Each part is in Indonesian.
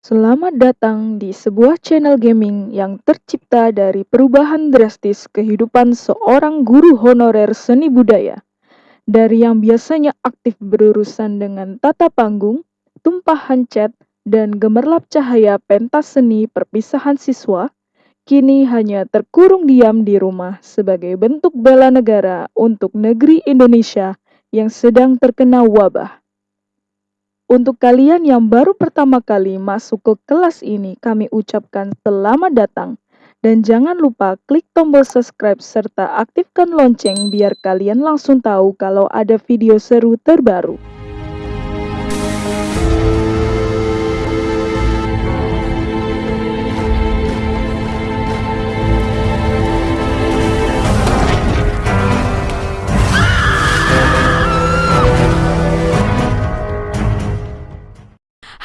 Selamat datang di sebuah channel gaming yang tercipta dari perubahan drastis kehidupan seorang guru honorer seni budaya. Dari yang biasanya aktif berurusan dengan tata panggung, tumpahan cat, dan gemerlap cahaya pentas seni perpisahan siswa, kini hanya terkurung diam di rumah sebagai bentuk bela negara untuk negeri Indonesia yang sedang terkena wabah. Untuk kalian yang baru pertama kali masuk ke kelas ini, kami ucapkan selamat datang. Dan jangan lupa klik tombol subscribe serta aktifkan lonceng biar kalian langsung tahu kalau ada video seru terbaru.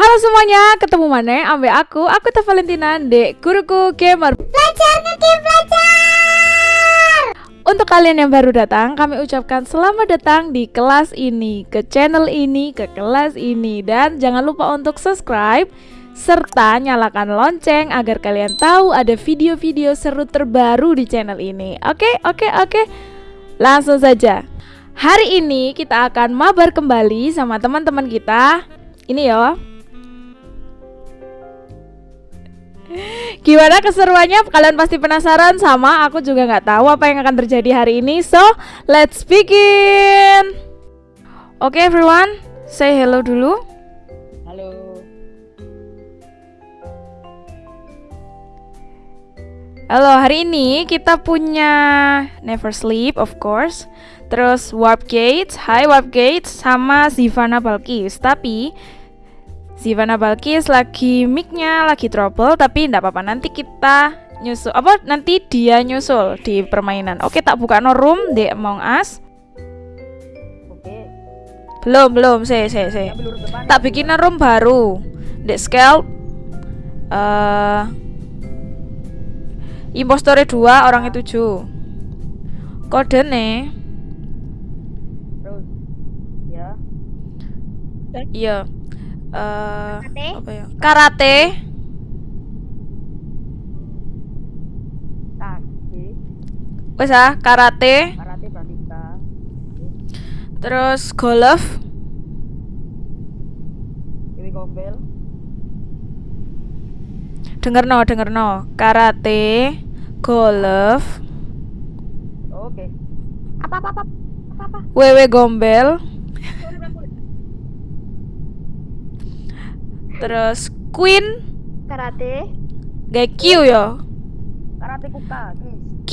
Halo semuanya, ketemu mana ambil aku, aku Teh Valentina, dek guruku gamer. Belajar ngegame belajar! Untuk kalian yang baru datang, kami ucapkan selamat datang di kelas ini, ke channel ini, ke kelas ini. Dan jangan lupa untuk subscribe serta nyalakan lonceng agar kalian tahu ada video-video seru terbaru di channel ini. Oke, oke, oke. Langsung saja. Hari ini kita akan mabar kembali sama teman-teman kita. Ini ya Gimana keseruannya? Kalian pasti penasaran sama aku juga nggak tahu apa yang akan terjadi hari ini. So, let's begin. Oke okay, everyone, say hello dulu. Halo. Halo, hari ini kita punya Never Sleep of course. Terus Warp Gates, Hi Warp Gates sama Zivana Balkis. Tapi Sivana Balkis lagi micnya lagi trouble tapi tidak apa-apa. Nanti kita nyusul apa nanti dia nyusul di permainan. Oke tak buka no room di Among Us. Oke. belum belum saya saya saya tak bikin room baru. Di scale uh, impostor dua orangnya tujuh. Kode nih ya. Iya uh, Karate? apa ya? Karate. Wes ah karate. Karate pratika terus golf. Dewi gombel. Denger no denger no karate golf. Oke. Apa apa apa apa apa? Wewe gombel terus queen? Karate. Gak Q ya karate kuka Q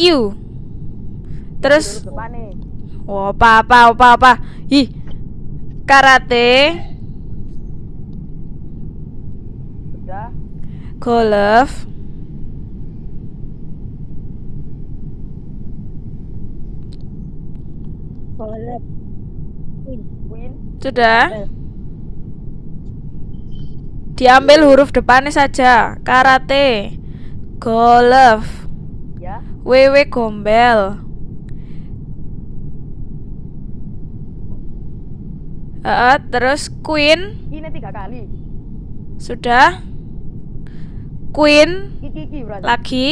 terus nih. Oh, apa apa apa apa. Ih karate. Sudah golf. Queen. Sudah diambil huruf depannya saja. Karate golf ya. Wewe gombel. Eh, terus queen. Ini tiga kali. Sudah. Queen. Iki iki lagi.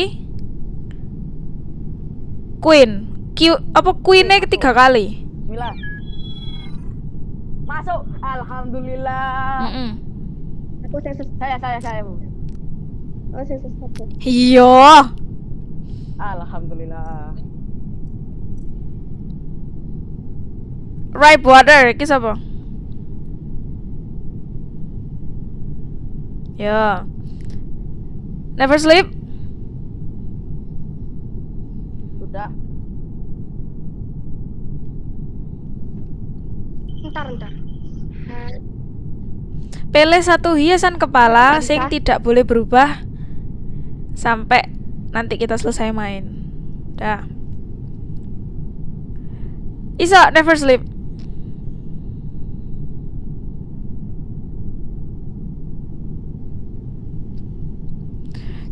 Queen. Q apa queennya ketiga kali? Bismillah. Masuk. Alhamdulillah. Mm-mm. Aku saya saya saya saya bu. Oh saya sesuatu iya. Alhamdulillah. Ripe water iki apa ya. Never sleep? Sudah. Ntar ntar pilih satu hiasan kepala Bisa. sing tidak boleh berubah sampai nanti kita selesai main. Dah. Iso never sleep.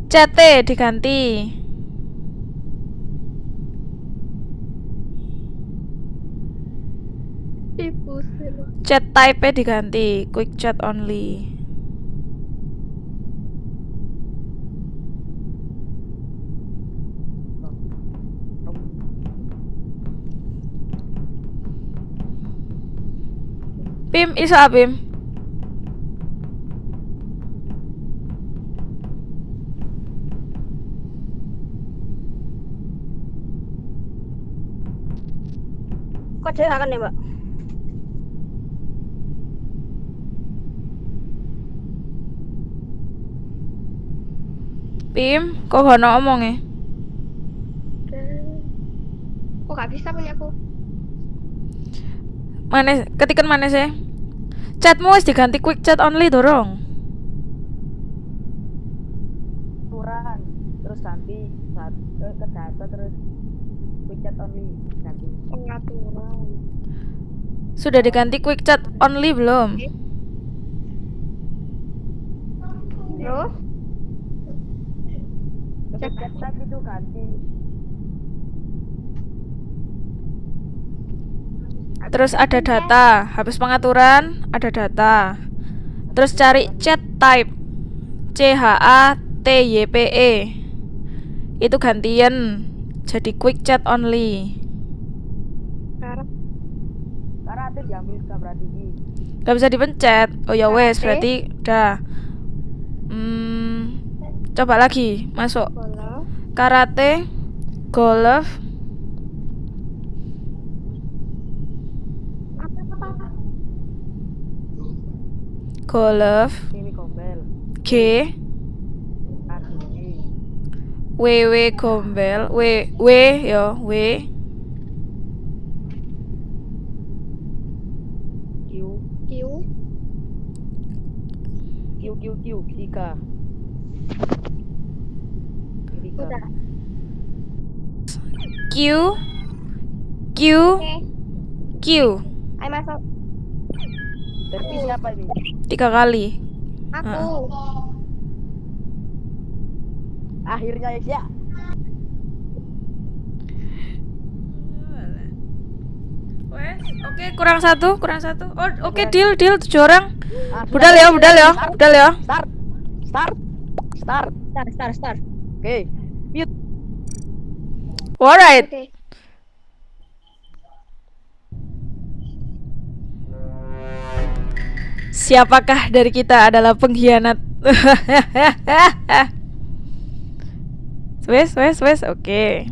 CT diganti chat type e diganti quick chat only Bim, isa abim Kok saya akan nih Mbak? Pim, kok gak ono omong e? Kok gak bisa punya aku? Mana ketikan mana sih? Chatmu wis diganti quick chat only dorong. aturan terus ganti eh, ke data terus quick chat only ganti Pengaturan. Sudah diganti quick chat only belum? Terus? Quick chat tadi itu ganti Terus ada data, habis pengaturan ada data. Terus cari chat type. C H A T Y P E. Itu gantian jadi quick chat only. Gak bisa dipencet. Oh ya wes, berarti udah. Hmm, coba lagi masuk. Bola. karate, golf, Apa apa apa? golf, ini gombel. G, kaki W W gombel, W W yo W, Q. Q. Q Q Q tiga Udah. Q, Q, Oke. Q, Ayo masuk. Berarti siapa ini tiga kali. Aku. akhirnya ya Wes, oke kurang satu, kurang satu. Oh, oke deal, deal tujuh orang. Ah, Budal ya, budal ya, budal ya. start start start Start start start. oke mute Alright. Oke. Siapakah dari kita adalah pengkhianat? wes, wes, wes, oke.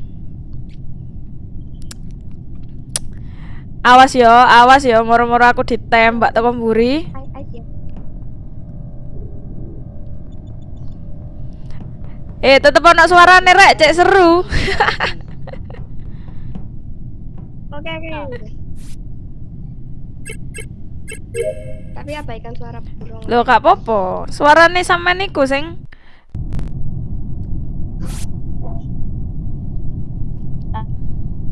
Awas yo, awas yo, moro-moro aku ditembak teko mburi. Eh, tetep ono suarane rek, cek seru. Oke oke. Tapi abaikan suara burung. Loh, gak popo. Suarane sampean niku sing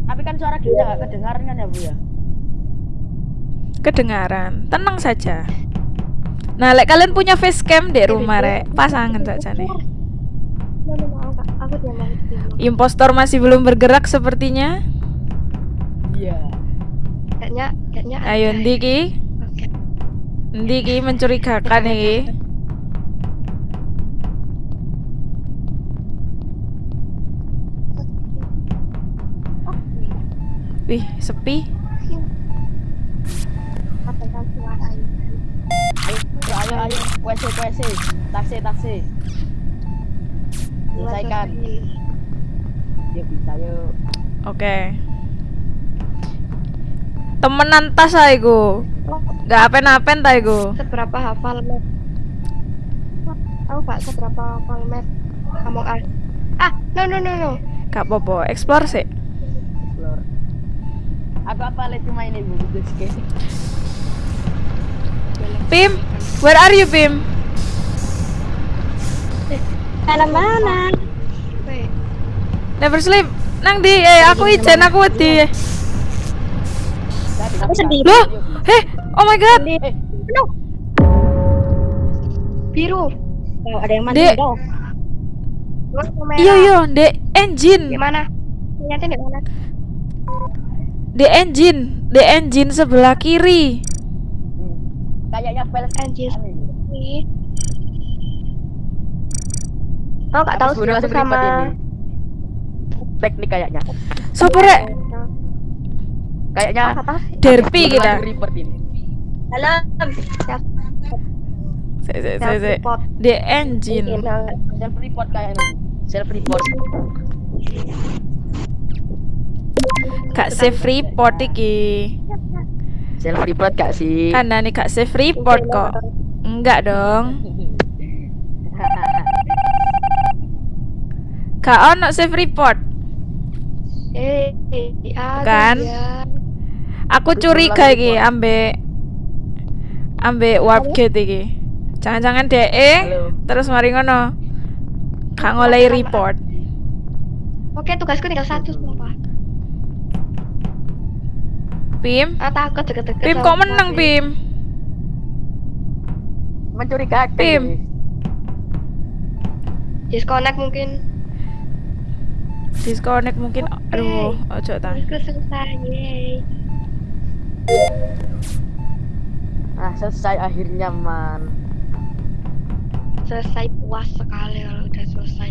tapi kan suara kita nggak kedengaran kan ya bu ya kedengaran. Tenang saja. Nah, lek kalian punya facecam di rumah rek, pasangan saja nih. Impostor masih belum bergerak sepertinya. iya Kayaknya kayaknya. Ayo ada. ndi ki? Oke. Ndi ki mencurigakan iki. Wih, sepi. Abaikan suara ini. ayo ayo ayo WC WC taksi taksi selesaikan yuk bisa yuk Oke. Temenan tas ah iku. Gak apen-apen ta iku. Seberapa hafal map? Tahu gak seberapa hafal map? Among Us. Ah, no no no no. Gak apa-apa, explore sih. explore aku apa cuma ini bu Pim, where are you Pim? Mana mana? Never sleep. Nang di, eh aku ijen aku wedi. aku sedih. Loh, heh, oh my god. eh No. Biru. Oh, ada yang Dek. dong. Iya iya, the engine, Di mana? Ternyata di mana? the engine, the engine sebelah kiri. kayaknya file Anjir. Oh, gak tahu sih aku langsung sama ini. teknik kayaknya Sopo rek? kayaknya Apa? Derpy kita. Dalam. Siap. Se se se Self se. report. Di engine. Self report kayaknya. Self report. Gak save report iki. Self report gak sih? Karena nih gak save report kok. Enggak dong. Gak ono save report. Eh, Kan? ya. Aku curiga iki ambek ambek warp gate iki. Jangan-jangan DE Halo. terus mari ngono. Gak ngolehi report. Oke, tugasku tinggal satu sumpah. Pim, Ah, takut deket-deket. Pim kok menang Pim. Pim? Mencurigakan. Pim. Disconnect mungkin. Disconnect mungkin. Aduh, ojo ta. Aku selesai. Yeay. Nah, selesai akhirnya man. Selesai puas sekali kalau udah selesai.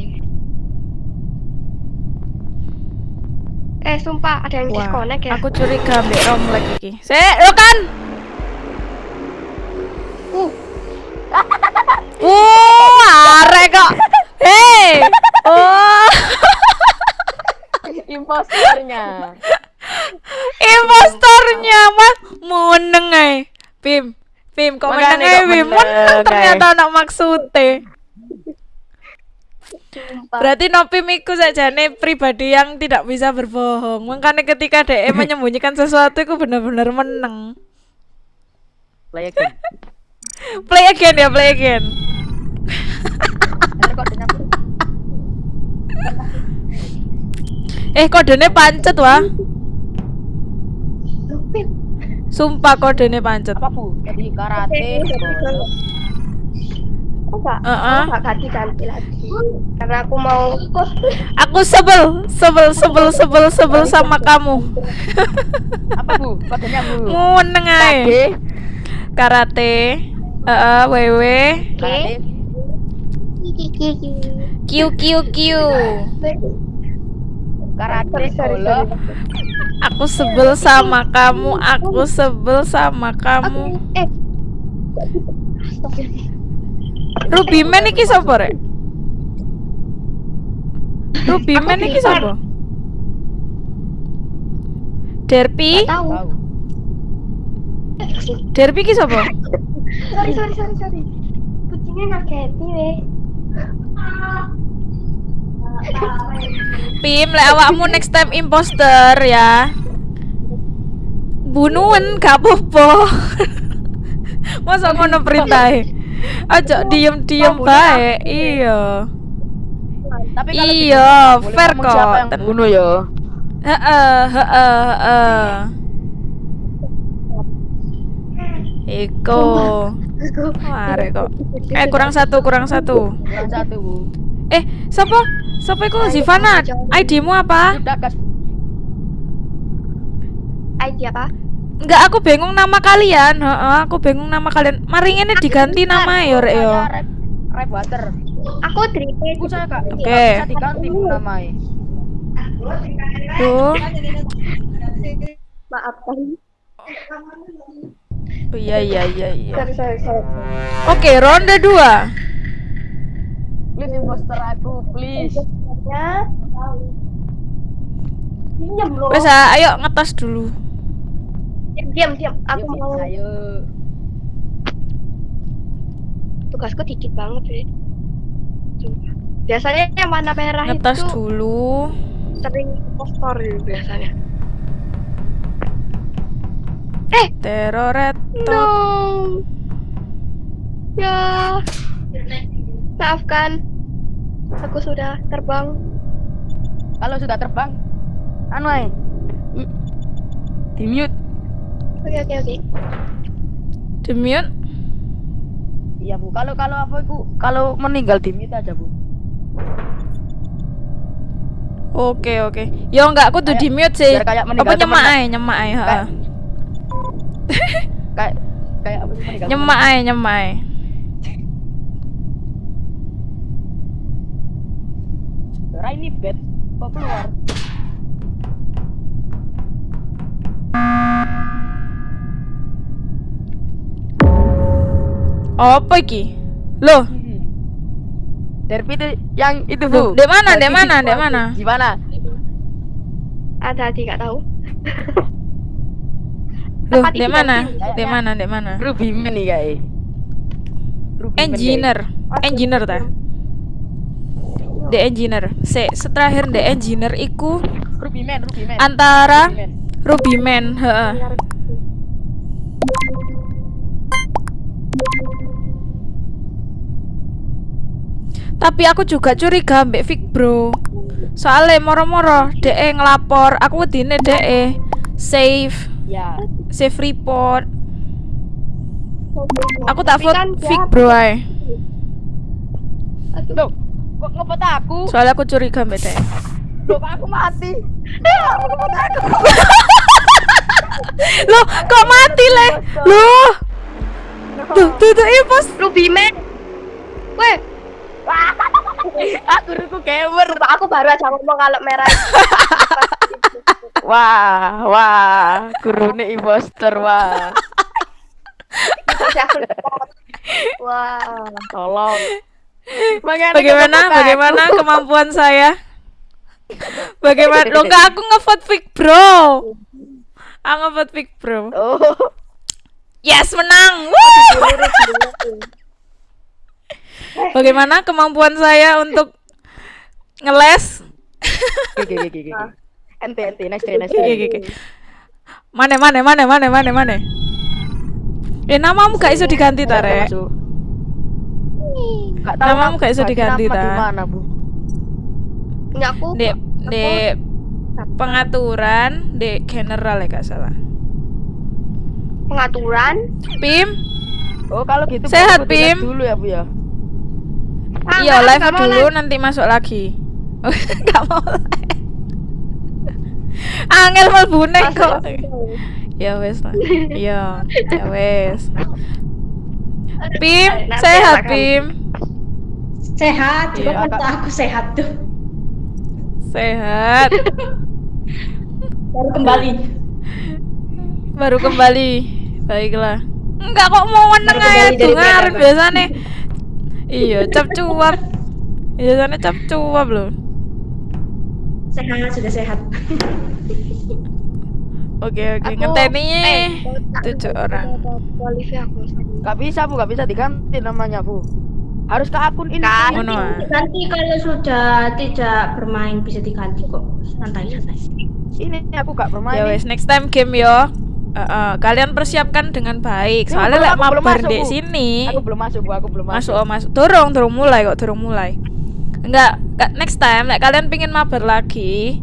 Eh, sumpah ada yang Wah, disconnect ya. aku curiga ambek romlek iki. Sik, lo kan. Imposternya. impostornya mah meneng ae. Pim, Pim kok meneng kok Pim? meneng, Meneng ternyata anak maksude. Berarti Nopim iku sajane pribadi yang tidak bisa berbohong. Makanya ketika DE menyembunyikan sesuatu itu benar-benar menang. Play again. Play again ya, play again. Eh, kodenya pancet wah. Sumpah kodenya pancet. apa bu? Jadi karate. bolos. Aku gak, Heeh. aku gak ganti-ganti lagi. Karena aku mau Aku sebel, sebel, sebel, sebel, sebel sama kamu. Apa bu? Kodenya bu. Meneng ae. Karate. Heeh, wewe. Karate. Q Q Q. Karate Sorry, sorry, solo. sorry. Aku sebel sama kamu, aku sebel sama kamu. Eh. Ruby Man iki sapa rek? Ruby Man iki sapa? Derpy? Derpy iki sapa? Sorry, sorry, sorry, sorry. Kucingnya ngaketi weh. Pim, lek awakmu next time imposter ya. Bunuhen gak apa-apa. Masa ngono perintahe? Aja diem-diem bae. Iya. Tapi kalau Iya, fair Siapa kok. yang bunuh ya? Heeh, heeh, heeh. Iko. Mare kok. Eh kurang satu, kurang satu. Kurang satu bu. Eh, siapa? Siapa iku Zivana? ID-mu apa? ID apa? Enggak, aku bingung nama kalian. Heeh, aku bingung nama kalian. Mari ini diganti nama ya, Rek yo. Rap water. Aku Dripe. Bu saya kak. Oke. Bisa diganti namanya. Tuh. Maaf kali. Oh, iya iya iya iya. Oke, ronde 2. Please imposter aku, please. Ya. Wes ah, ayo ngetes dulu. Diam, diam, diam. Aku mau Ayo. tugasku dikit banget sih. Sumpah. Biasanya yang warna merah Ngetes itu dulu. sering postor biasanya. Eh, Teroret. no. Ya. Maafkan. Aku sudah terbang. Kalau sudah terbang, anu ay. Mm. Di mute. Oke, oke, oke. Demute. Iya bu. Kalau kalau apa itu? Kalau meninggal di mute aja bu. Oke oke. Yo enggak aku tuh Kayak- di mute sih. kayak Apa nyemak ae, nyemak ae, heeh. Kayak- Kayak apa? Nyemak ae, nyemak ae. Rai ini bed. Kok keluar? Apa iki? Loh, Derby itu yang itu bu. di mana, di mana, di mana? Di mana? Ada di nggak tahu. loh, di mana? Di mana? Di mana? Ruby Man nih guys. Engineer, engineer ta? The engineer. Se, terakhir the engineer iku guys. Ruby Man, Ruby Man. antara Ruby Man. Ruby Man, heeh. Tapi aku juga curiga mbak Vic bro Soalnya moro-moro DE ngelapor Aku wedine DE Save Ya. Save report Aku tak vote kan Vic bro. Aduh. Kok aku? Soalnya aku curiga mbak DE Loh, kok aku mati? Loh kok mati le Loh Tuh tuh tuh iya pos Ruby Man. Weh, aku ruku gamer. aku baru aja ngomong kalau merah. Wah, wah, kurune imposter wah. Wah. Tolong. Bagaimana? bagaimana aku? kemampuan saya? Bagaimana? Loh enggak aku ngevote Vic bro. Aku ngevote Vic bro. Oh, Yes menang. Woo! Bagaimana kemampuan saya untuk ngeles? Oke oke oke oke. Ente ente oke, oke. Mana mana mana mana mana mana Eh namamu gak iso diganti ta rek? Masuk. Gak tahu Namamu gak ganti diganti, ta? Di mana, Bu? Nggak aku. Di di pengaturan di general ya gak salah pengaturan. Pim Oh, kalau gitu Sehat, Pim. dulu ya, Bu ya. Iya live dulu live. nanti masuk lagi Gak mau live Angel melbune Masuk kok. Ya wes lah Iya Ya wes Pim sehat Pim Sehat, coba Iya. kata aku sehat tuh. Sehat Baru kembali. Baru kembali Baiklah Enggak kok mau meneng aja dari dengar peradaban. biasanya Iya cap cuap Biasanya cap cuap loh Sehat, sudah sehat. Oke oke ngenteni eh, tujuh orang. Gak bisa, Bu, gak bisa diganti namanya, Bu. Harus ke akun ini. Kan. Ah. Nanti kalau sudah tidak bermain bisa diganti kok. Santai santai. Ini aku gak bermain. Ya wes next time game yo. Eh, eh, kalian persiapkan dengan baik. Ini Soalnya lek mabar Bu. sini. Aku belum masuk, Bu. Aku belum Masuk masuk. oh masuk. Dorong, dorong mulai kok, dorong mulai. Enggak, next time lek kalian pingin mabar lagi,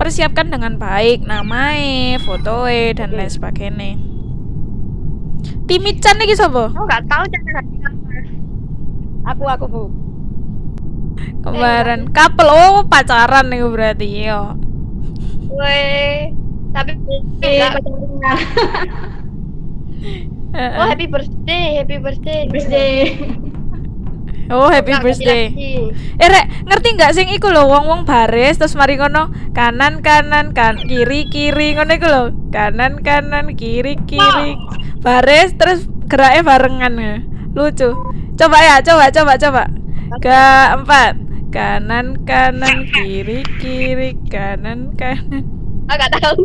persiapkan dengan baik namanya, fotoe dan lain sebagainya. Timichan iki sapa? Aku nggak tahu cara ganti. Aku aku, Bu. Kemarin couple oh pacaran nih berarti yo. Weh, tapi Eh, nggak- pacaran. Eh, Oh eh. happy birthday, happy birthday. Birthday. Oh happy Nggak, birthday. Eh rek, ngerti nggak sing iku lho wong-wong baris terus mari ngono kanan kanan kan kiri kiri ngono iku lho. Kanan kanan kiri kiri. Baris terus geraknya barengan ya. Lucu. Coba ya, coba coba coba. Ke empat. Kanan kanan kiri kiri kanan kanan. Ah nggak tahu.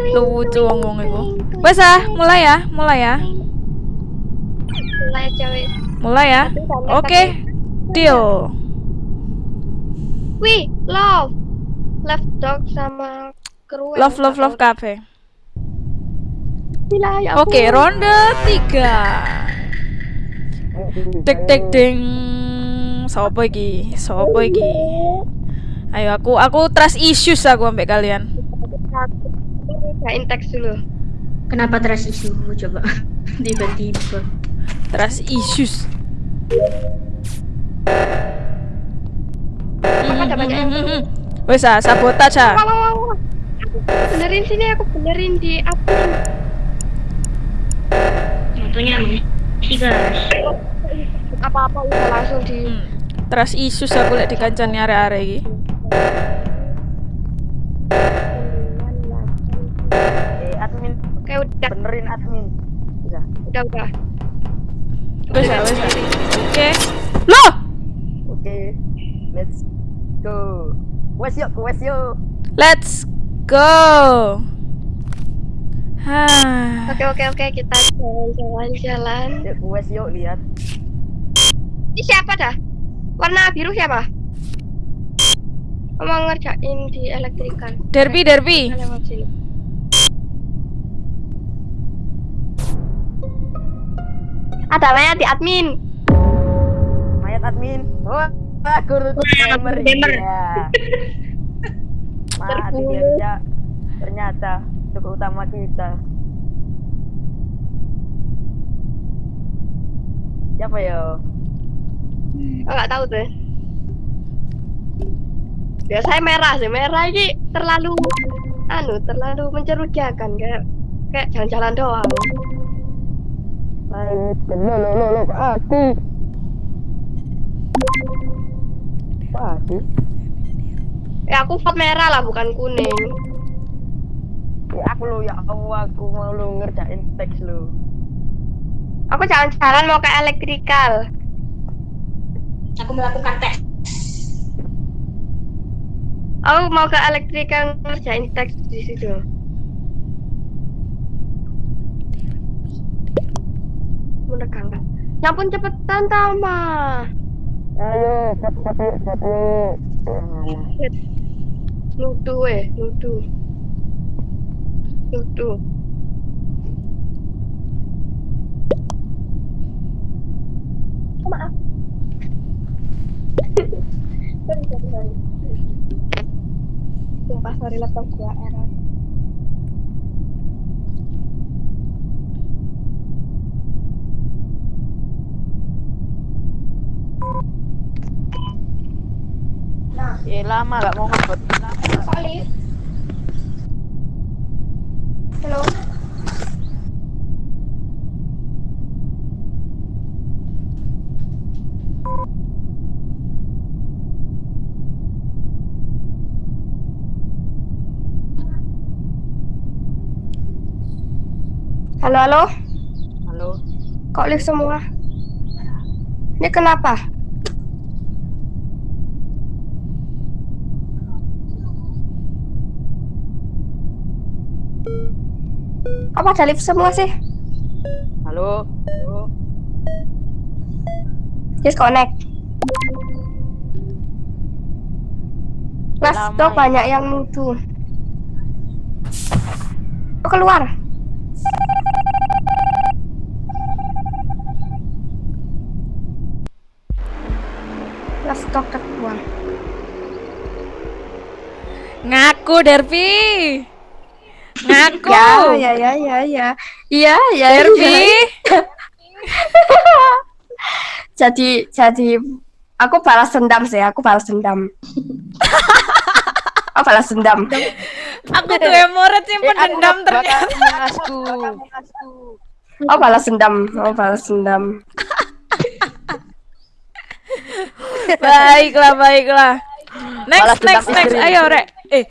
Lucu wong-wong iku. Wes ah, mulai ya, mulai ya. Mulai cewek. Mulai ya. Oke. Deal. Wih, love. Left dog sama kru. Love love love cafe. Gila, ya Oke, ampun. ronde tiga. Dek dek ding. Sopo iki? Sopo iki? Ayo aku aku trust issues aku ambek kalian. Bacain teks dulu. Kenapa trust issue coba? Tiba-tiba. Trust issues. Wes ah, sabotage ah. Benerin sini, aku benerin di admin. Contohnya emang sih guys. Apa-apa udah langsung di Hmm. Trust issues aku lek dikancani arek-arek iki. Eh, admin Oke udah. benerin admin. Udah udah. Wes wes ya. Oke. Loh, Oke. Let's go. Wes yuk, wes yuk. let's go. Oke oke oke kita jalan-jalan jalan. Yuk, wes yuk lihat. Ini siapa dah? Warna biru siapa? Mau ngerjain di elektrikal. Derby, derby. Kita lewat sini. Ada mayat di admin. Mayat admin. Wah, guru gamer. gamer. Ya. Mati dia. Ternyata tugas utama kita. Siapa ya? Oh, nggak tahu tuh. Biasanya merah sih, merah ini terlalu anu, terlalu mencurigakan kayak kayak jalan-jalan doang. Ayo, lo lo lo lo aku. Aku. Ya aku vote merah lah bukan kuning. Ya aku lo ya Allah, aku mau lo ngerjain teks lo. Aku jalan-jalan mau ke elektrikal. Aku melakukan tes. Aku mau ke elektrikal ngerjain teks di situ. Menegangkan. Ya ampun cepetan Tama. Ayo, cepat yuk, cepat yuk. Nuduh eh, nuduh. Nuduh. Oh, maaf. sorry, sorry, sorry. Sumpah, sorry laptop gua error. Eh lama gak mau. Solid. Halo. Halo, halo. Halo. Kok lift semua? Ini kenapa? Kok pada lift semua sih? Halo. Halo. Disconnect. Mas, Lama tuh ya. banyak yang nuduh. Oh, keluar. Let's talk keluar. Ngaku, Derby. Ngaku. Ya, ya, ya, ya, ya. Iya, ya, Derby. iya. Jadi, jadi aku balas dendam sih. Aku balas dendam. aku balas dendam. Aku tuh emoret sih pendendam ternyata. Mengasku. Oh balas dendam, oh balas dendam. baiklah, baiklah. Next, dendam next, next. Ayo, Rek. Eh,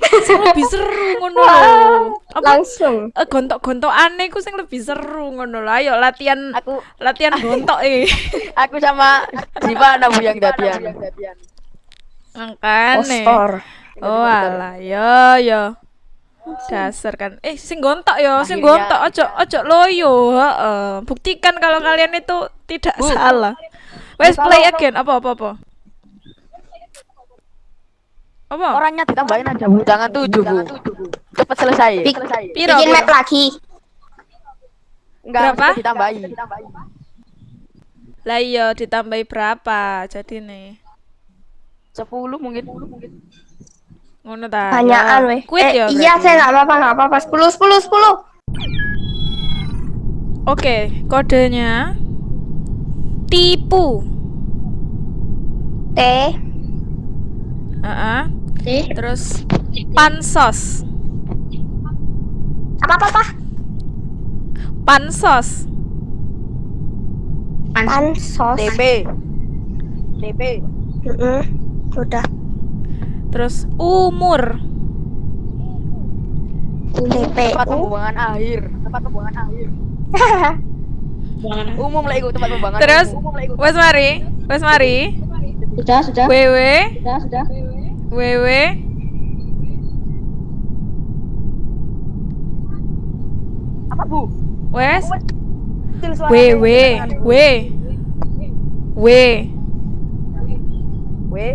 lebih seru ngono lho. Apa Langsung. eh, gontok-gontok aneh ku sing lebih seru ngono lho. Ayo latihan Aku latihan gontok eh. aku sama Diva nabu yang dadian. Postor. Oh alah, yo yo. Dasar kan. Eh, sing gontok yo, sing Akhirnya- gontok ojo ojo loyo, heeh. Buktikan kalau kalian itu tidak Bu. salah. Wes Bu, play again. Apa apa apa? Apa? Orangnya ditambahin aja bu, jangan tujuh bu. Cepet selesai. Bik- Piro, Bikin map lagi. Enggak, Berapa? maksudnya ditambahin. Lah iya ditambahi berapa? Jadi nih. Sepuluh mungkin. Ngono ta. Banyakan ya. weh. Quit Eh, ya. iya, saya nggak apa-apa, nggak apa-apa. 10 10 10. Oke, kodenya tipu. T Heeh. T. Terus pansos. apa apa apa? Pansos. Pansos. TP. TP. Heeh. Udah. Terus umur. TP. Tempat pembuangan akhir. Tempat pembuangan akhir. Umum lah iku tempat pembuangan. Terus wes mari, wes mari. Sudah, sudah. WW, Sudah, sudah. WW. Apa, Bu? Wes. WW, W. W. W.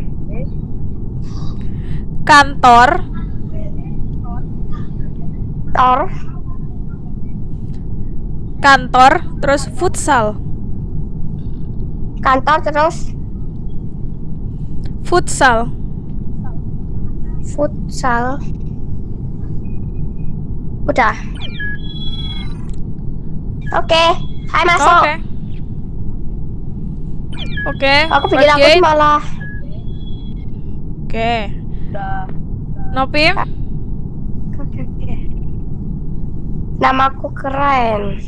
Kantor, Tor. kantor, terus futsal. Kantor terus Futsal. Futsal. Udah. Oke, hai masuk. Oke. Oke. Aku pikir aku malah Oke. Udah. Nopim. Oke, oke. Namaku keren.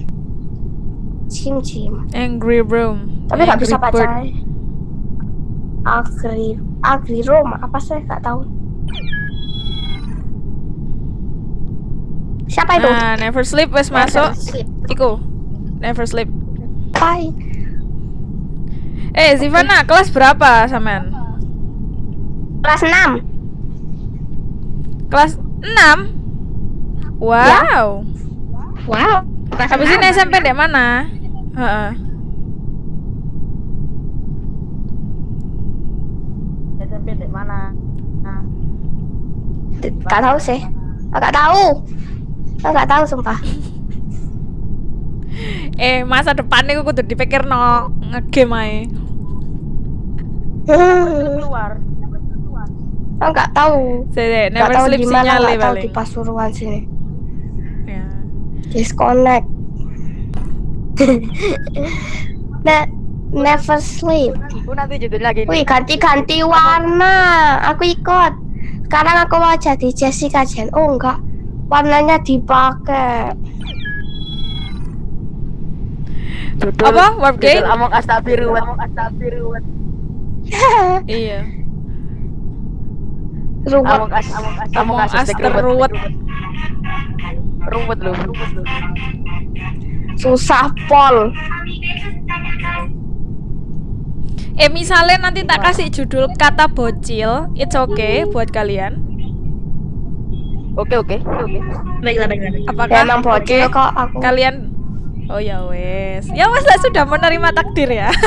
Cim cim. Angry Room. Tapi nggak bisa Angry pacaran. Agri Agri Roma apa sih nggak tahu. Siapa itu? Nah, Never Sleep wes masuk. Sleep. Iku. Never Sleep. Bye. Eh, Zivana, kelas berapa sampean? Kelas 6 Kelas 6? Wow. Wow. Kelas Habis ini 6. SMP di mana? Heeh. SMP di mana? Nah, Gak tahu sih. Gak tahu. Gak tahu sumpah. Eh, masa depan iku kudu dipikir no ngegame ae. Hmm. keluar. Gak tahu. Sede, Gak Never tahu Sleep di mana. sinyal Gak tahu di Pasuruan sini. Ya. Disconnect. nah, never sleep. Bu nanti judulnya gini. Wih, ganti-ganti warna. Aku ikut. Sekarang aku mau jadi Jessica Jen. Oh enggak, warnanya dipakai. Judul, Apa? Warp game? Among biru. Among biru. Iya. Ruwet. Among Us, Among Us, Among Us hashtag terruwet. Ruwet loh. Susah pol. Eh, misalnya nanti tak kasih judul kata bocil, it's okay buat kalian. Oke oke oke. Baiklah, baiklah. Apakah Ya, emang bocil kok aku. Kalian Oh ya wes. Ya wes lah sudah menerima takdir ya.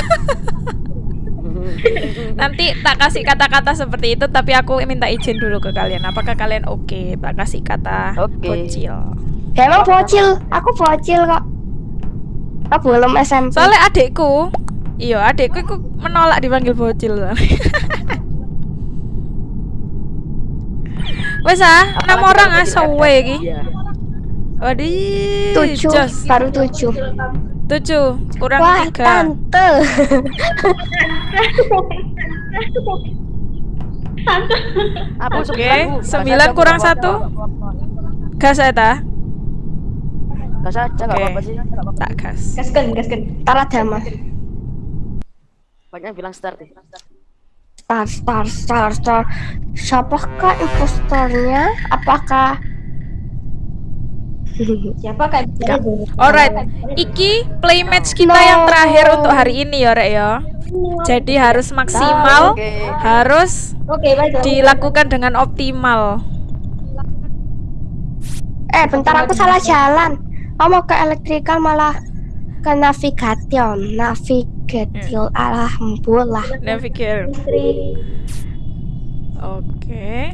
Nanti tak kasih kata-kata seperti itu tapi aku minta izin dulu ke kalian. Apakah kalian oke tak kasih kata Oke. bocil? Ya, emang bocil. Aku bocil kok. Aku belum SMP. Soalnya adikku, iya adikku menolak dipanggil bocil. Wes ah, enam orang ah sewe iki. Waduh, tujuh, baru tujuh. Tujuh, kurang Wah, tiga. tante. Apa Oke, sembilan, kurang satu. Gas ya ta? Gas aja nggak apa-apa sih. Tak gas. Gaskan, gaskan. Tara dama. Banyak yang bilang start deh. Star, star, star, star. Siapakah impostornya? Apakah Siapa kan? Alright, iki play match kita yang terakhir untuk hari ini ya, Rek ya. Jadi harus maksimal, Oke. harus Oke, baiklah. dilakukan dengan optimal. Eh, bentar aku salah jalan. Aku mau ke elektrikal malah ke navigation. Navigation. Alhamdulillah. Navigate. Listrik. Oke.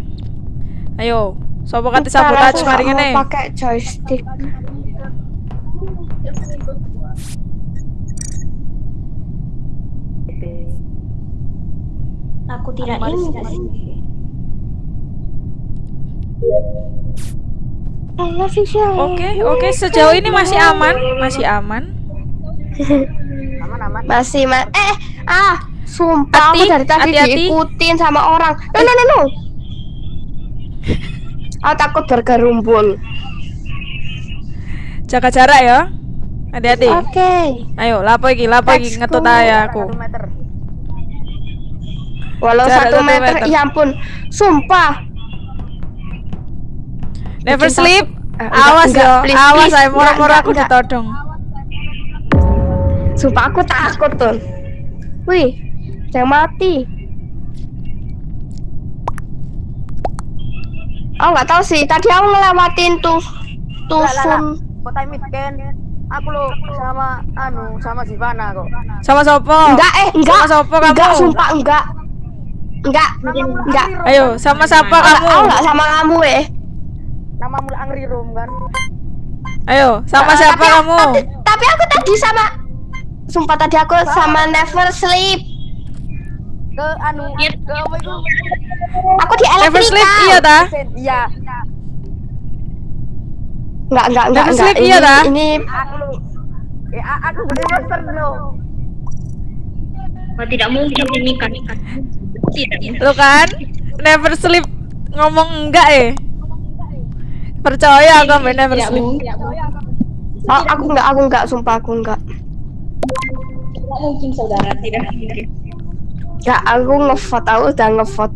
Ayo, sopo kate sabotage mari ngene. mau pakai joystick. Aku tidak ingin. Oke, oke, sejauh ini masih aman, masih aman. Aman aman. Masih ma eh ah sumpah aku Hati, dari tadi hati-hati. diikutin sama orang. No no no no. Aku takut bergerumbul. Jaga jarak ya. Hati-hati. Oke. Ayo, lapo iki, lapo iki ngetut ae aku. Satu meter. Walau Jarak satu meter, meter. ya ampun, sumpah. Never Bikin sleep. enggak, Awas enggak, ya, please, awas please. moro-moro enggak, aku enggak. ditodong. Sumpah aku takut tuh. Wih, jangan mati. Oh nggak tahu sih. Tadi aku ngelewatin tuh tuh sun. Kota. Aku lo sama anu sama Sivana kok. Sama sopo? Enggak eh enggak. Sama sopo kamu? Enggak sumpah enggak. Enggak enggak. Ayo, sama siapa kamu? aku nggak sama kamu eh. Nama mula Angri Room kan. Ayo, sama Eh, siapa kamu? Tapi, tapi aku tadi sama Sumpah tadi aku sama Never Sleep. Ke anu ke apa itu? Aku di Never sleep, elektrika. iya ta? Iya. Enggak enggak enggak Never enggak. sleep, iya ta? ini Aku lo. Eh, a- aku bener-bener lo. Tidak mungkin ini kan. Tidak. Lu kan never sleep ngomong enggak eh. Percaya aku sampe never Tidak sleep. Oh, aku enggak, aku enggak, sumpah aku enggak. Mungkin saudara, tidak mungkin. Ya, aku ngevote, aku udah ngevote.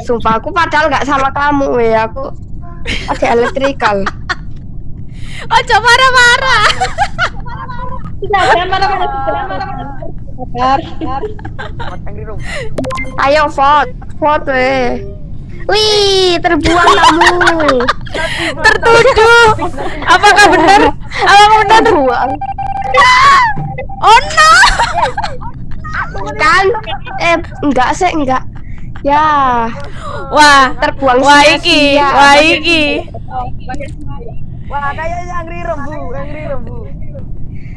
Sumpah aku padahal enggak sama kamu ya, aku ada elektrikal. Ojo marah-marah. Tidak, jangan marah-marah. Ayo vote, vote weh. Wih, terbuang kamu. Tertuduh. Apakah benar? Apakah benar? Terbuang. Oh no. Kan? Eh, enggak sih, enggak. Ya, Wah, terbuang wah iki, wah iki. Wah, kayaknya Angri Room, Bu. Angri Room, Bu.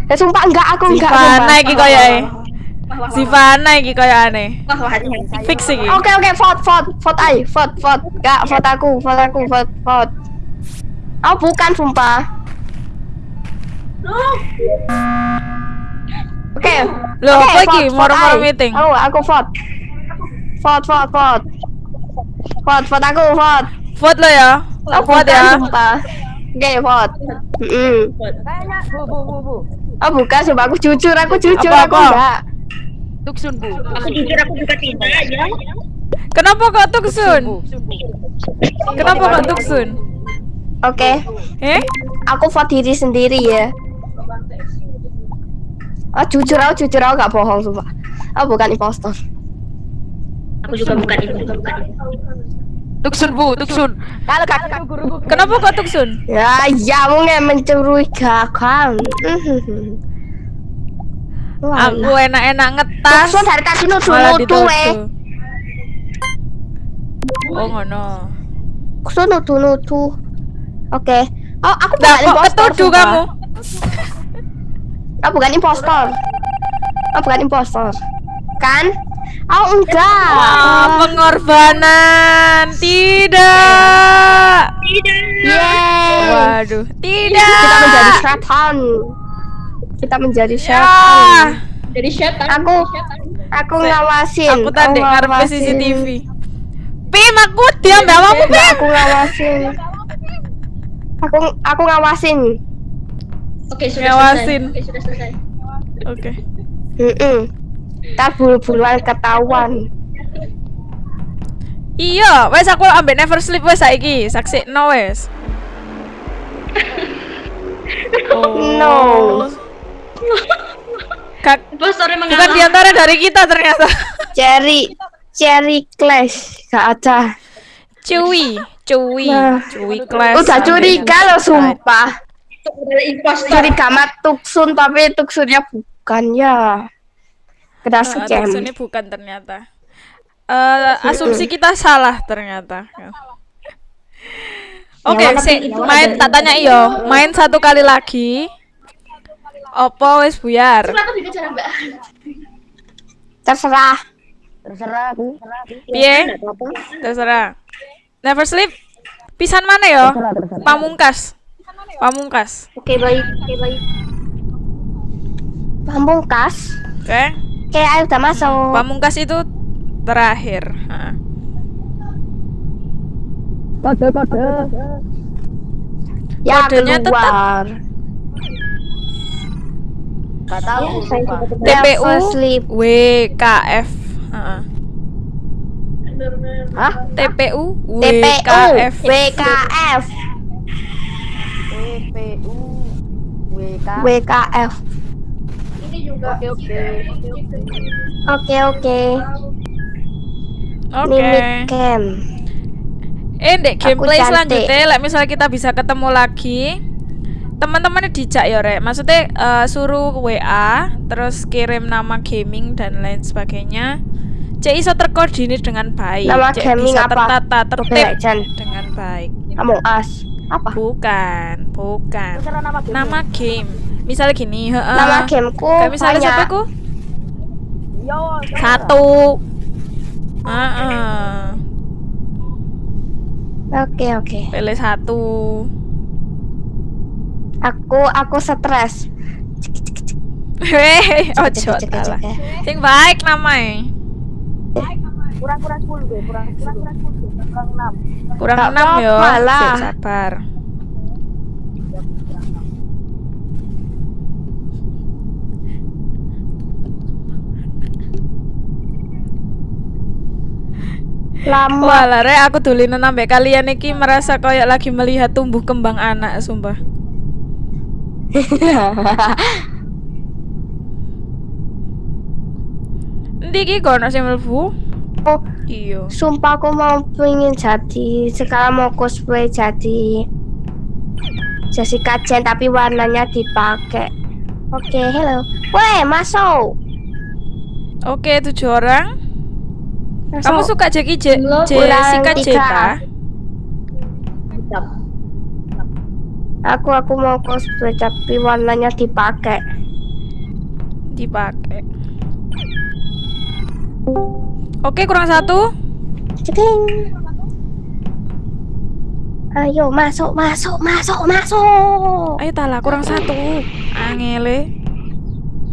Ya sumpah enggak, aku enggak. Sumpah. iki koyo e. Sivana iki koyo aneh. Fix iki. Oke oke vote vote vote ay vote vote gak vote aku vote aku vote vote Oh bukan sumpah Oke Oke, apa vote Moro-moro meeting. Oh aku vote Vote vote vote Vote vote aku vote Vote lo ya. Oh Vote ya. Oke vote. Kayaknya Bu, Bu, Bu, Bu. Oh bukan sumpah aku jujur aku jujur Apa, aku apa? enggak Tuksun, Bu. Aku jujur aku juga tidak ya. Kenapa kok Tuksun? Kenapa kok Tuksun? Oke Eh? aku vote diri sendiri ya Oh jujur aku jujur aku gak bohong sumpah Oh bukan impostor Aku juga bukan itu. Tuksun, Bu, Tuksun. Kalau guru Kenapa kok Tuksun? Ya, ya mungkin mencurigakan. Wah, Aku enak-enak ngetas. Tuksun dari tadi nudu dituduh. eh. Oh ngono. Tuksun nudu nudu. Oke. Oh, aku bukan impostor. ketuduh sumpah. kamu? Oh, bukan impostor. Oh, bukan impostor. Kan? Oh, enggak. Wah, pengorbanan. Tidak. Yeay. Waduh, tidak. Kita menjadi setan. Kita menjadi Ya. setan. Jadi setan. Aku aku ngawasin. Aku tadi ngarep ngawasin. CCTV. Pim, aku diam ya kamu, Enggak, Pim. aku ngawasin. Aku aku ngawasin. Oke, sudah Ngawasin. selesai. Oke, sudah selesai. Oke. Heeh. Tak bulu-buluan ketahuan. Iya, wes aku ambek never sleep wes saiki, saksi no wes. Oh. No. Kak, Impostornya bukan mengalah. di antara dari kita ternyata. Cherry Cherry Clash gak ada. Cuy, cuy, Nah. cuy class. Udah curiga loh sumpah. Itu adalah impostor. Curiga sama Tuksun tapi Tuksunnya bukan ya. Kena Uh, scam. ini bukan ternyata. Eh, asumsi kita salah ternyata. Oke? Yang mana main dari- tak tanya iyo, main satu kali lagi. Opo wes buyar. Terserah. Terserah. Piye? Terserah. Never sleep. Pisan mana yo? Pamungkas. Pamungkas. Oke baik, oke baik. Pamungkas. Oke. Oke, ayo udah masuk. Pamungkas itu terakhir. Kode, kode. ya kodenya tetap- keluar. Gak tahu, Ya, TPU sleep. WKF. Ha. Hah? TPU TPU WKF. TPU WK WKF. Ini Oke oke. Oke oke. Oke. Mimik Ken. Eh, dek gameplay selanjutnya, like misalnya kita bisa ketemu lagi, teman-teman dijak ya rek. Maksudnya eh, suruh WA, terus kirim nama gaming dan lain sebagainya. Cek iso terkoordinir dengan baik. Nama Cek gaming bisa apa? tertata, tertib dengan baik. Among Us. Apa? Bukan, bukan. Misalnya nama game. Nama game. Misalnya gini, heeh. Nama gameku Kayak misalnya banyak. siapa ku? Yo. Satu. Heeh. Oke oke. Pilih satu. Aku aku stres. Hei, ojo salah. Sing baik namanya. Kurang kurang sepuluh deh. Kurang kurang kurang sepuluh. Kurang enam. Kurang enam yo. apa-apa lah. Sik, sabar. Lama. Walah, rek aku dulinan ambek kalian iki merasa kayak lagi melihat tumbuh kembang anak, sumpah. Ndi iki kono sing mlebu? Oh, Iya. sumpah aku mau pengen jadi sekarang mau cosplay jadi Jessica Jen tapi warnanya dipakai. Oke, hello. Weh, masuk. Oke, tujuh orang. Kamu Masuk. suka Jackie J Belum, Jessica. Aku aku mau cosplay tapi warnanya dipakai. Dipakai. Oke, kurang satu. Ceking. Ayo masuk masuk masuk masuk. Ayo tala kurang satu. Angele.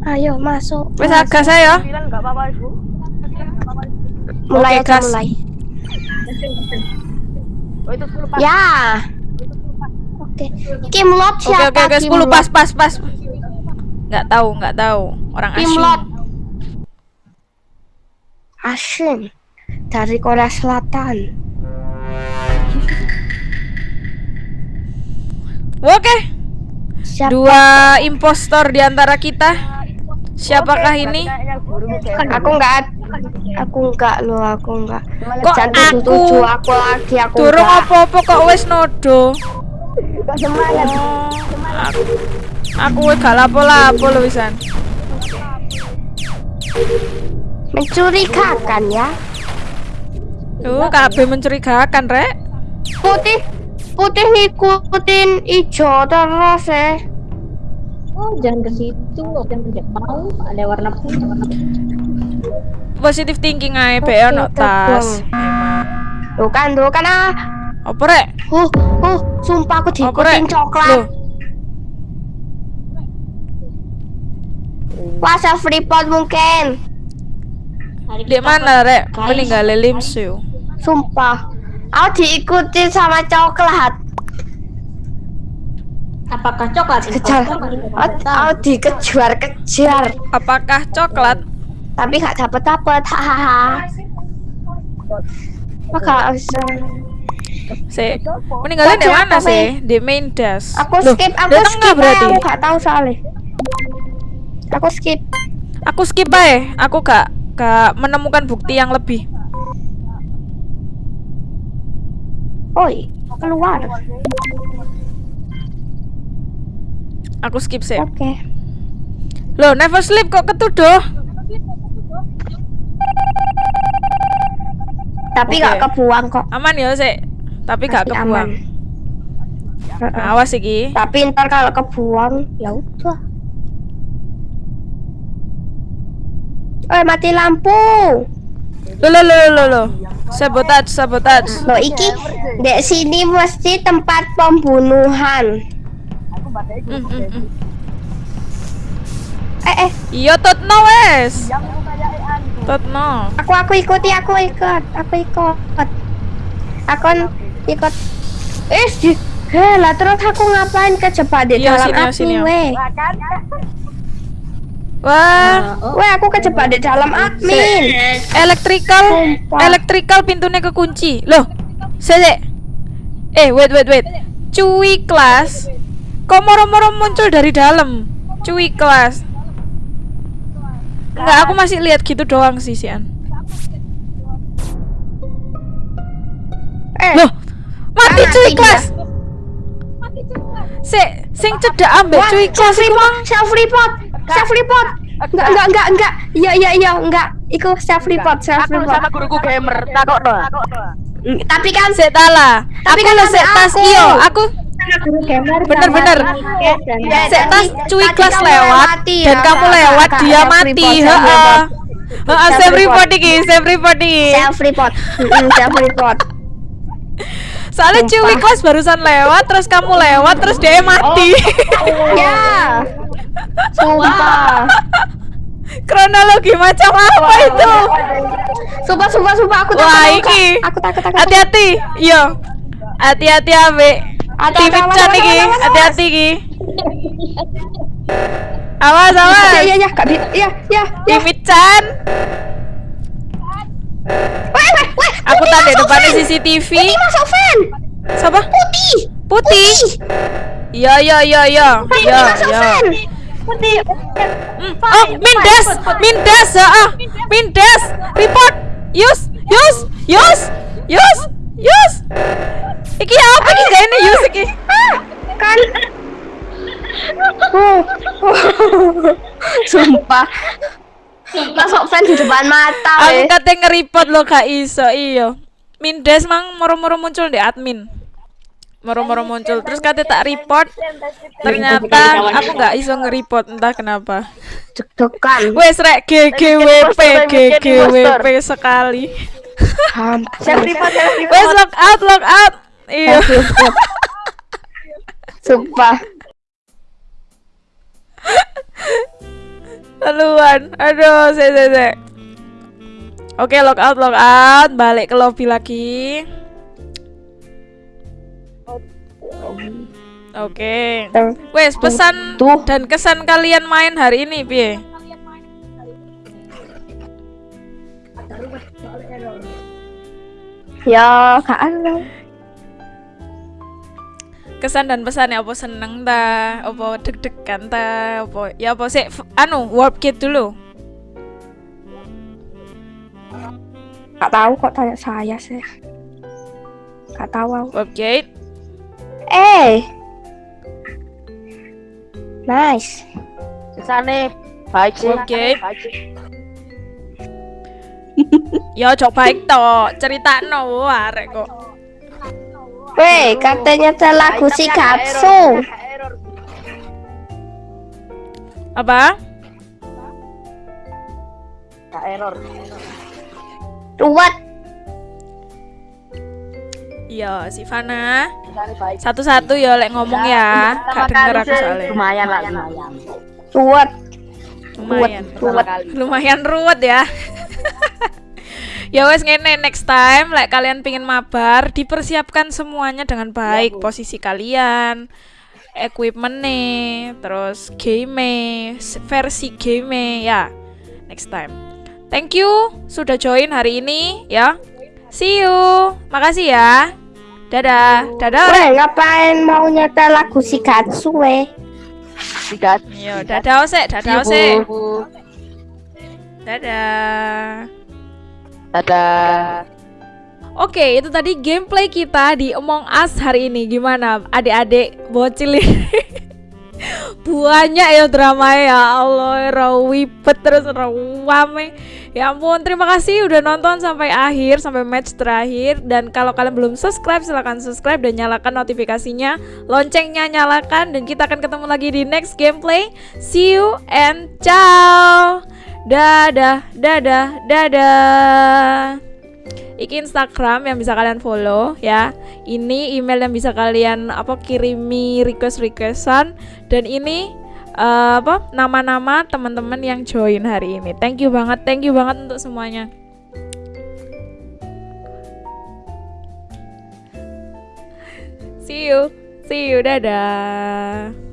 Ayo masuk. Wes agak saya. Ibu. Mulai Oke, aja gas. mulai. Oh itu sepuluh pas. Ya. Oke. Kim Lot Oke siapa? oke oke Kim 10 Lot? pas pas pas. Nggak tahu nggak tahu orang Kim asing. Lot. Asin dari Korea Selatan. Oke, Siapa? dua impostor di antara kita. Siapakah ini? Guru kayak Aku enggak. Aku enggak loh, aku enggak. Kok aku tujuh aku lagi aku Durung apa-apa kok wes nodo. Semangat. Oh, aku, aku gak lapo-lapo loh wisan. Mencurigakan ya. Tuh, kabeh mencurigakan, Rek. Putih putih ngikutin hijau terus ya. Oh, jangan ke situ, jangan ke jauh. Ada warna putih, warna putih. Positive thinking ae be ono tas. Tuh kan, tuh kan ah. Apa, Rek? Huh, huh, sumpah aku diikutin coklat. Loh, Wah, self report mungkin. Di mana, Rek? Meninggal Limsu. Sumpah. Aku diikutin sama coklat. Apakah coklat? Kejar. Aku, dikejar-kejar. Apakah coklat? Tapi gak dapet-dapet. Hahaha. Maka bisa. Si meninggalnya di mana sih? Di main dash. Aku Loh, skip, aku skip berarti. aku gak tahu soalnya. Aku skip. Aku skip aja. Aku gak gak menemukan bukti yang lebih. Oi, keluar. Aku skip sih. Oke. Loh, never sleep kok ketuduh. Tapi Oke. gak kebuang kok. Aman ya sih. Tapi gak Masih kebuang. aman. Heeh. Awas iki. Tapi ntar kalau kebuang, ya udah. Eh mati lampu. Loh, loh, loh, loh, loh. Sabotage, sabotage. Loh iki dek sini mesti tempat pembunuhan. Aku. Mm, mm, mm. Eh eh, Iya, Totno wes. Totno. aku aku ikuti, aku ikut, aku ikut. Aku ikut. Eh, di Heh, lah terus aku ngapain kejebak di Iya, dalam sini, api, sini, weh. Wah, Oh, Weh, aku kejebak di dalam admin. electrical, Sumpah. electrical pintunya kekunci. Loh, sese. Eh, wait, wait, wait. Cuy kelas. Kok moro-moro muncul dari dalam? Cuy kelas. Enggak, aku masih lihat gitu doang sih, Sian. Eh, Loh, mati Mati cuy kelas. Sik, sing cedak ambek Wah, cuy kelas self iku report, self report, self report. Enggak, enggak, enggak, enggak. Iya, iya, iya, enggak. Iku self report, self Aku report. sama guruku gamer. Mm, Tapi kan Sik tala. Tapi aku kan lo ada sik tas aku. iyo, aku guru gamer Bener, sama bener. Tiket dan- Sik Iya, tas cuy kelas lewat dan kamu lewat dia mati. Heeh. Heeh, Self report. iki, self report iki. Self report, self report. Soalnya cuy kelas barusan lewat, terus kamu lewat, terus dia mati. Ya, sumpah, Kronologi macam apa itu? sumpah, sumpah, sumpah. Aku Wah, takut, iki. Kak. Aku takut, takut. Hati-hati. Iya. Hati-hati abe. Hati-hati, awas, iki. Hati-hati iki. Awas, awas. ya, ya, Kak. Bi- Ya, ya, ya. Timit Chan. Aku Putih tadi masuk depannya fan. CCTV. Putih masuk fan. Siapa? Putih. Putih. Iya, iya, iya, iya. Putih Iya, masuk iya. fan. Putih. Hmm. Oh, Mindas, Mindas, ah, Mindas, report, Yus, Yus, Yus, Yus, Yus. Iki apa iki gak ini Yus iki? Kan. Oh. Sumpah. Masuk fan di depan mata. Aku weh. kate nge-report lo gak iso, iyo. Mindas mang moro-moro muncul di admin. Moro-moro muncul terus kate tak report. Ternyata aku nggak iso nge-report entah kenapa. Deg-degan. Wes rek GGWP, GGWP sekali. Wes log out, log out. Iya. Sumpah. Haluan. Aduh, se se se. Oke, log out, log out, balik ke lobby lagi. Oke. Wes, pesan Tuh. dan kesan kalian main hari ini, piye? Ya, gak ada. Kesan dan pesannya apa seneng ta, apa deg-degan ta, apa ya apa sih anu warp kit dulu. Gak tahu kok tanya saya sih. Gak tahu aku. Warp gate. Eh. Nice. Kesane baik sih. Oke. Ya cok baik to, ceritakno arek kok. Weh, katanya ada lagu si Katsu. Apa? Gak error. Ruwet. Iya, si Fana. Satu-satu ya lek ngomong ya. Gak denger aku soalnya. Lumayan lah, lumayan. Ruwet. Lumayan. Ruwet. Lumayan ruwet ya. ya wes ngene next time lek kalian pingin mabar dipersiapkan semuanya dengan baik posisi kalian equipmentnya terus game versi game ya next time thank you sudah join hari ini ya see you makasih ya dadah dadah Weh, ngapain mau nyetel lagu si Katsu weh? Tiga. yo dadah ose dadah ose dadah Dadah. Oke, itu tadi gameplay kita di Among Us hari ini. Gimana adik-adik bocil ini? Banyak ya drama ya Allah, rawipet terus rawame. Ya ampun, terima kasih udah nonton sampai akhir, sampai match terakhir. Dan kalau kalian belum subscribe, silahkan subscribe dan nyalakan notifikasinya. Loncengnya nyalakan dan kita akan ketemu lagi di next gameplay. See you and ciao. Dadah, dadah, dadah. Iki Instagram yang bisa kalian follow ya. Ini email yang bisa kalian apa kirimi request-requestan dan ini eh, apa nama-nama teman-teman yang join hari ini. Thank you banget, thank you banget untuk semuanya. See you, see you, dadah.